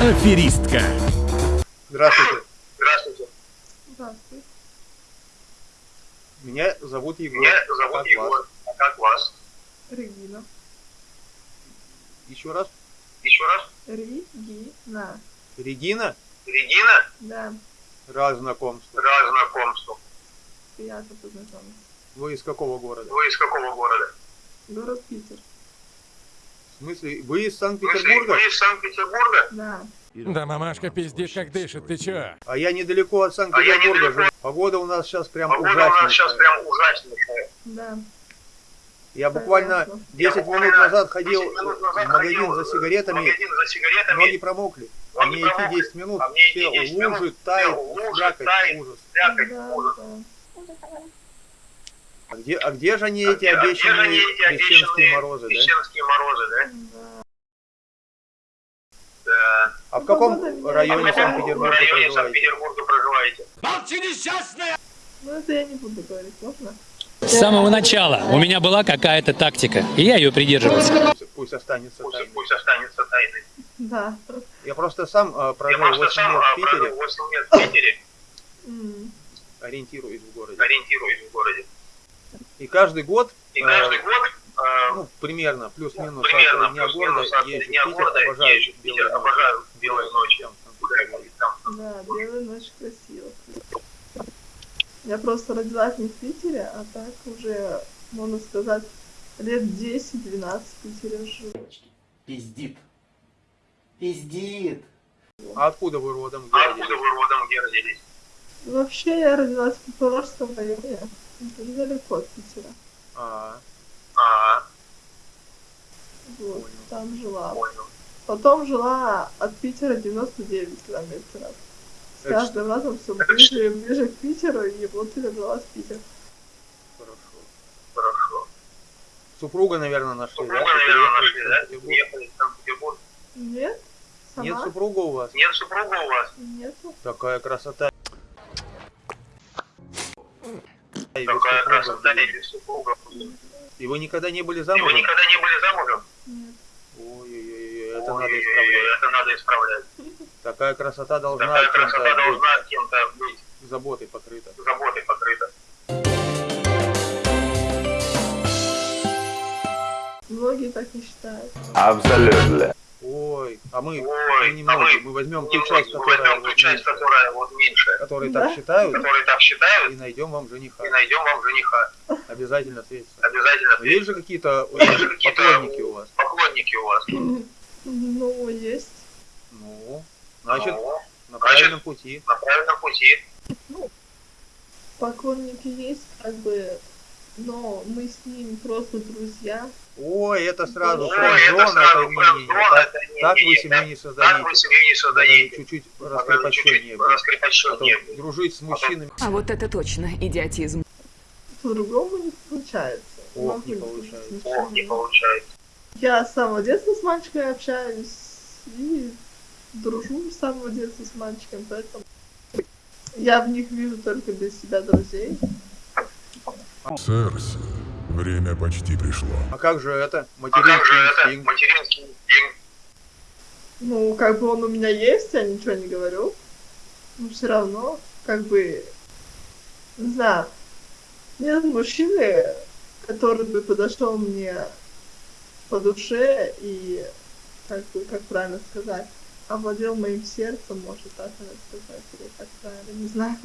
Аферистка. Здравствуйте. Здравствуйте. Здравствуй. Меня зовут Егор. Меня А зовут как Егор. вас? А как вас? Регина. Еще раз. Еще раз. Регина. Регина? Регина. Да, Рад знакомству. Рад знакомству. приятно познакомиться. Вы из какого города? Вы из какого города? Город Питер. В смысле, вы из Санкт-Петербурга? вы из Санкт-Петербурга? Да. Да мамашка пиздит, как дышит, ты чё? А я недалеко от А Санкт-Петербурга недалеко. живу. Погода у нас сейчас прям Погода у нас сейчас ужаснейшая. прям ужаснейшая. Да. Я буквально Понятно. 10 Я минут назад ходил 10 минут назад в магазин ходил за сигаретами. магазин за сигаретами. Ноги промокли. А мне идти промокли. 10 минут, А все 10 минут, лужи, тает, лужи, слякоть, тает. ужас. Да, ужас. да. А где, а где же они А эти а где же обещанные они эти крещенские морозы, да? Крещенские морозы, да? Да. Да. А в каком районе А Санкт-Петербурга проживаете? Санкт-Петербурга проживаете? Ну это я не буду говорить, можно? С самого начала у меня была какая-то тактика, и я ее придерживался. Пусть останется Пусть, тайной. пусть останется тайной. Да. Я просто сам Я прожил просто 8 сам лет в Питере, прожил 8 лет в Питере, ориентируюсь в городе. ориентируюсь в городе. И каждый год, И э, каждый год, э, ну, примерно, плюс-минус примерно от дня города в дня Питер, города обожаю езжу в Питер, белые ночи. обожаю белые ночи. Да, белая ночь красиво. Я просто родилась не в Питере, а так уже, можно сказать, лет 10-12 в Питере живу. Пиздит. Пиздит. А откуда вы родом? Где А родились? откуда вы родом, где родились? Вообще я родилась в Купорожском районе, это недалеко от Питера. А, А, Вот, Понял. там жила. понял. Потом жила от Питера 99 километров. С Это каждым разом все ближе и ближе к Питеру, и вот я добралась в Питер. хорошо. Хорошо. Супруга, наверное, нашли, Супруга, да? наверное, нашли, да? Уехали в Санкт-Петербург. Нет? Сама? Нет супруга у вас? Нет супруга у вас? Нету. Такая красота. Такая красота и без супруга. И вы никогда не были И вы замужем? никогда не были замужем? Нет. Ой-ой-ой, это Ой, надо исправлять. Это надо исправлять. Такая красота должна Такая красота быть должна кем-то быть заботой покрыта. заботой покрыта. Многие так не считают. Абсолютно. Ой, а мы, Ой, мы а немного, мы мы возьмем ту часть, мы которая, возьмем вот ту часть, меньше, которая вот меньше, которые Да. так считают, которые так считают, и найдем вам жениха. и найдем вам жениха. Обязательно встретиться. Обязательно есть же какие-то Есть же какие-то поклонники у вас? поклонники у вас. Ну, есть. Ну, значит, Ну, на правильном пути. на правильном пути. Поклонники есть, как бы, но мы с ним просто друзья. Ой, это сразу Ой, френдзон, это это сразу не. френдзон, Так, это так вы семью так- не создаете. чуть-чуть чуть-чуть быть. А дружить с мужчинами, А вот это точно идиотизм. По-другому не получается. Ох, не получается. Ох, не получается. Я с самого детства с мальчиками общаюсь и дружу с самого детства с мальчиками, поэтому я в них вижу только для себя друзей. Церс, время почти пришло. А как же это? А как же Материнский это? инстинкт. Материнский инстинкт. Ну, как бы он у меня есть, я ничего не говорю. Но все равно, как бы, не знаю, нет мужчины, который бы подошел мне по душе и, как бы, как правильно сказать, овладел моим сердцем, может так надо сказать, или как правильно, не знаю.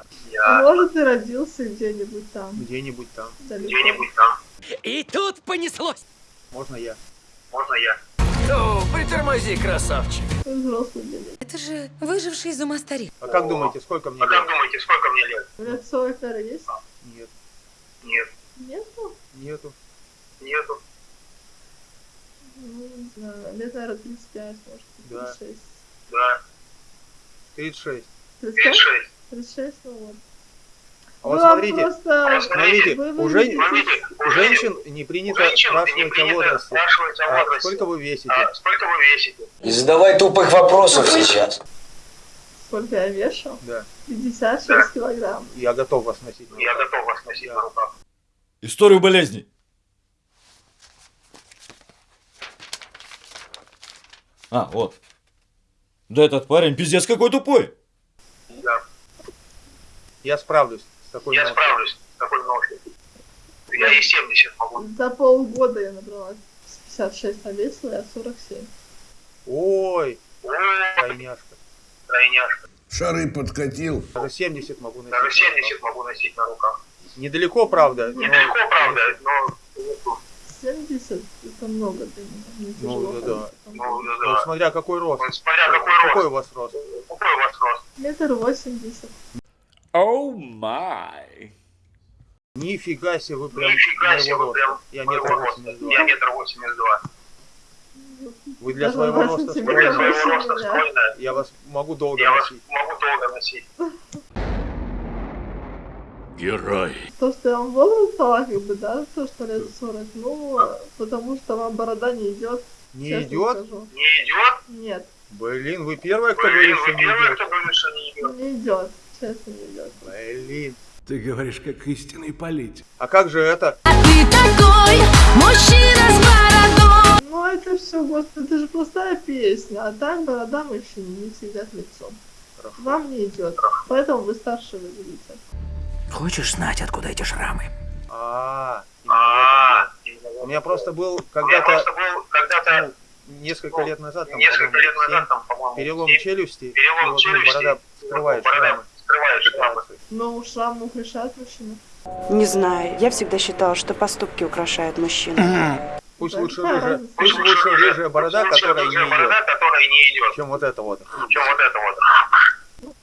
А Я может и родился где-нибудь там, Где-нибудь там. где-нибудь там. И тут понеслось. Можно я? Можно я? Ну, притормози, красавчик. Это же выживший из ума старик. А как думаете, сколько мне А как лет? думаете, сколько мне лет? Лет 40 наверное, есть? Нет, Нет, Нету? нету. нету. Ну, не знаю, лет, наверное, 35, может, Да. 36. Да, 36. 35? 36. 36, ну вот. А вот а смотрите, просто... смотрите, Вы у, жен- у женщин не принято женщин не спрашивать о принято возрасте. спрашивать о А возрасте. сколько вы весите? А сколько вы весите? Не задавай тупых вопросов сейчас. Сколько я вешу? Да, 56 Да. килограмм. я готов вас носить. на Я готов вас носить Да. на руках. Историю болезни. А, вот. Да этот парень пиздец какой тупой. Я справлюсь с такой Я ношей. справлюсь с такой ношей. Я и 70 могу. За полгода я набрала с 56 на весила, я 47. Ой, Ой, тройняшка. тройняшка. Шары подкатил. Даже 70 могу носить. Даже на 70 руках. могу носить на руках. Недалеко, правда. но- Недалеко, правда, но... 70 это много для меня. Ну, да, да. Ну, да, Ну, да. смотря какой рост. Смотря какой Какой рост. у вас рост? Какой у вас рост? Метр восемьдесят. Оу май. Нифига себе, вы прям Нифига себе, вы прям. Я метр восемьдесят Я два. метр восемьдесят два. Вы для своего роста сантиметра Для стройная. своего роста стройная. Я вас могу долго Я вас носить. могу долго носить. Герой. То, что я вам возраст дала, как бы, да, то, что лет 40, ну, потому что вам борода не идет. Не идет? скажу. Не идет? Нет, Блин, вы первая, кто Блин, говорит, вы что не первые, идет. кто говорит, что не идет. не идет. Не идет. Блин. Ты говоришь, как истинный политик. А как же это? Ты такой мужчина с бородой. Ну, это все, господи, это же простая песня, а так борода мужчине не всегда к лицу. Хорошо. Вам не идет, поэтому вы старше выглядите. Хочешь знать, откуда эти шрамы? А, А, дело. именно У меня просто был когда-то, когда-то ну, несколько лет назад, там, несколько лет назад, там, перелом челюсти, и перелом вот, ну, борода скрывает борода шрамы. Но мог решать мужчину. Не знаю, я всегда считала, что поступки украшают мужчину. Пусть лучше рыжая, пусть лучше рыжая борода, которая не идет, чем вот это вот. чем вот это вот.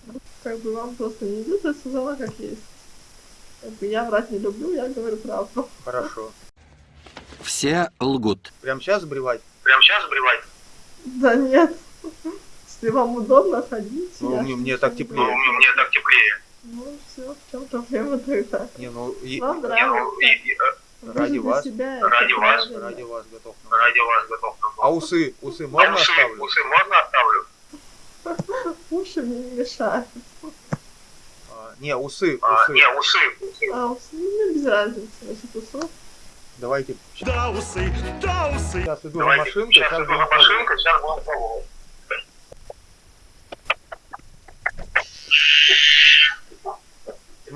Как бы вам просто не идет, я сказала, как есть. Как бы я врать не люблю, я говорю правду. Хорошо. Все лгут. Прям сейчас сбривать? Прям сейчас сбривать? Да нет. Если вам удобно ходить, Ну, мне- мне так теплее. Ну, мне так теплее. Ну, все, в чем проблема тогда? Не, ну, и- Вам Не, ну, нравится. и- и, э, Вы ради вас, себя ради вас, правильно. ради вас готов. ради вас готов. на А усы, усы А можно усы, оставлю? усы можно оставлю? Уши мне не мешают. А, не, усы, А, усы. не, усы, усы. А усы, ну, без разницы, насчет усов. Давайте. Да усы, да усы. Сейчас иду на Давайте, машинку, сейчас сейчас иду на машинку, сейчас будем пробовать.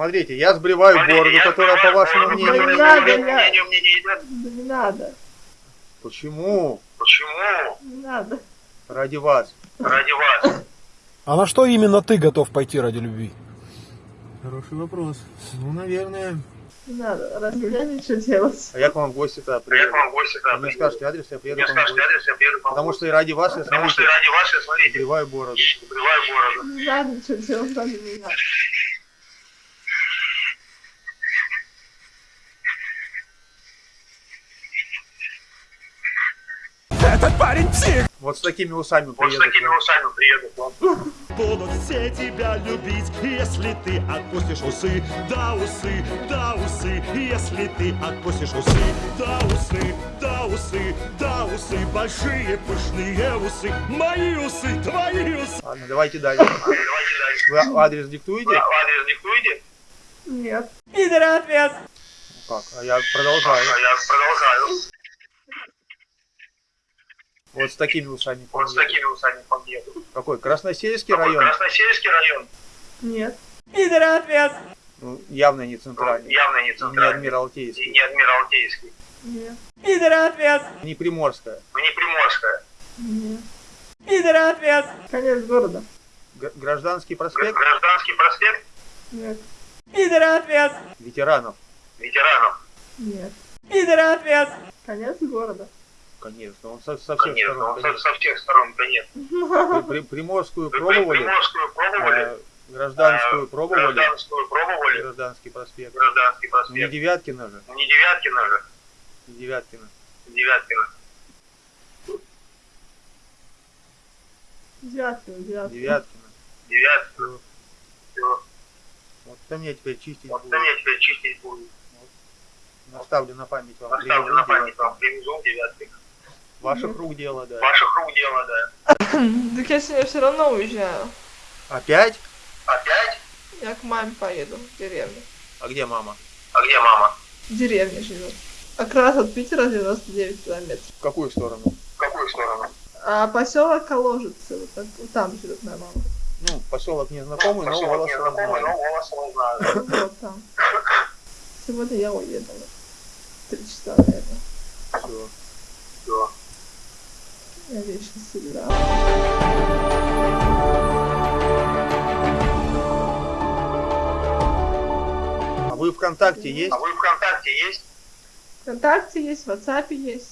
Смотрите, я сбриваю Смотрите, бороду, я которая, по вашему мнению, не мне не идет. Да не надо, Почему? Почему? не надо. Ради вас. Ради вас. А на что именно ты готов пойти ради любви? Хороший вопрос. Ну, наверное. Не надо, ради меня ничего делать. А я к вам в гости-то А я приеду. к вам в гости Вы там мне приеду. скажете адрес, я приеду Мне к вам в скажете адрес, я приеду к вам в Потому что и ради вас, я Потому что смотрите, ради вас, я смотрите, сбриваю бороду. сбриваю бороду. Не надо ничего делать ради меня. Парень псих! Вот с такими усами Вот с приеду. такими усами приеду. Будут все тебя любить, если ты отпустишь усы. Да усы, да усы, если ты отпустишь усы. Да усы, да усы, да усы, большие пышные усы. Мои усы, твои усы. Ладно, давайте дальше. Давайте дальше. Вы адрес диктуете? А Адрес диктуете? Нет. Как? А я продолжаю. А я продолжаю. Вот с такими усами. Вот с такими усами подъеду. Какой? Красносельский Какой? район? Красносельский район. Нет. Ну, явно не центральный. Явно не И не центральный. И Адмиралтейский. не Адмиралтейский. Нет. Не Приморская. Не Приморская. Нет. Конец города. Г- Гражданский Гра- проспект Гражданский проспект Нет. ветеранов. ветеранов. Нет. Конец города. Конечно, он со, со всех Конечно, сторон. он со, со всех сторон, конечно. При- при- Приморскую При- пробовали, Приморскую пробовали. э, гражданскую э, пробовали, Гражданскую пробовали. гражданский проспект. Гражданский Не проспект. Девяткина же, Не Девяткина же. не Девяткина. Девяткина. Девяткина, девяткина. Девяткина. Девяткина. Все. Вот это мне теперь чистить Вот будет. это мне теперь чистить будет. Наставлю на память вам. Привезу на память Девяткина. вам. Привезу Девяткина. Ваших рук дело, да. Ваших рук дело, да. Так я сегодня все равно уезжаю. Опять? Опять? Я к маме поеду в деревню. А где мама? А где мама? В деревне живет. Как раз от Питера 99 километров. В какую сторону? В какую сторону? А поселок Коложицы, вот, так- вот там живет моя мама. Ну, поселок незнакомый, но но знаю. знаю. Вот там. Сегодня я уехала. Три часа, наверное. Всё. Я вещи собирала. А вы ВКонтакте есть? А вы ВКонтакте есть? Вконтакте есть, в WhatsApp есть.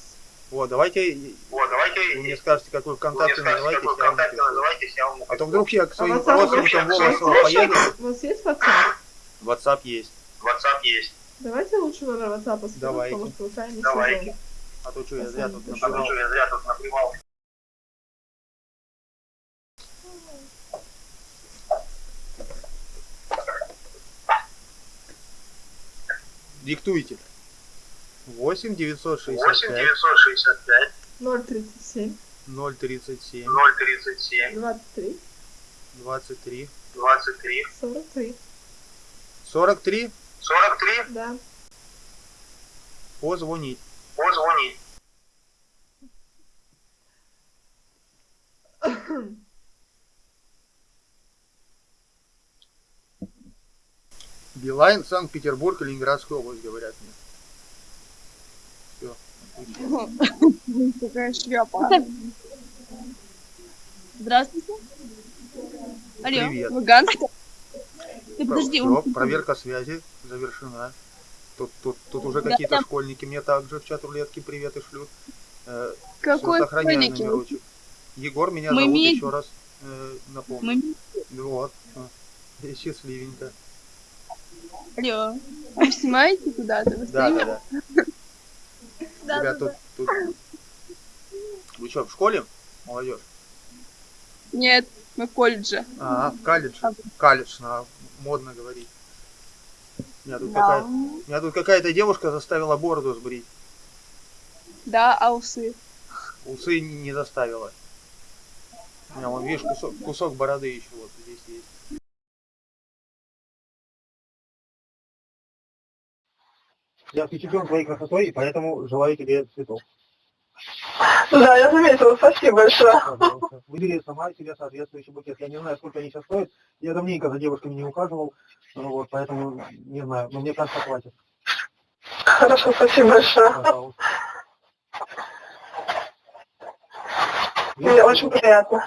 Вот, давайте Вот, давайте... вы мне скажете, какой ВКонтакте скажете, называетесь, какой я вам ВКонтакте напишу. называетесь, я вам А то вдруг я к своим WhatsApp родственникам вообще- поеду. У вас есть WhatsApp? WhatsApp есть. WhatsApp есть. Давайте лучше номер WhatsApp скажу, Давайте. потому что вы не Давайте. А то что, я зря тут А то набивал. что, я зря тут наплевал. Диктуйте. 8 8 965 965 037 037 037 23 23 23 43. 43 43 Да. позвонить. позвонить. Билайн, Санкт-Петербург, Ленинградская область, говорят мне. Все. Какая шляпа. Здравствуйте. Алло, Привет. Луганск? Ты подожди, Все, проверка связи завершена. Тут, тут, тут уже Да, какие-то да. школьники мне также в чат рулетки приветы шлют. Э, какой школьники? номерочек. Егор меня Мы зовут медики. еще раз. Э, напомню. Мы- Вот. и Счастливенько. Алло, вы снимаете куда-то? Да, да, да. Тебя тут, тут... Вы что, в школе? Молодежь? Нет, мы в колледже. А, в колледже. Колледж, на, модно говорить. Меня тут, Да. какая... Меня тут какая-то девушка заставила бороду сбрить. Да, а усы? Усы не не заставила. У меня вон, видишь, кусок, кусок бороды еще вот здесь есть. Я впечатлен твоей красотой, и поэтому желаю тебе цветов. Да, я заметила, спасибо большое. Пожалуйста. Выбери сама себе соответствующий букет. Я не знаю, сколько они сейчас стоят. Я давненько за девушками не ухаживал, ну вот, поэтому не знаю. Но мне кажется, хватит. Хорошо, спасибо большое. Пожалуйста. Мне очень приятно.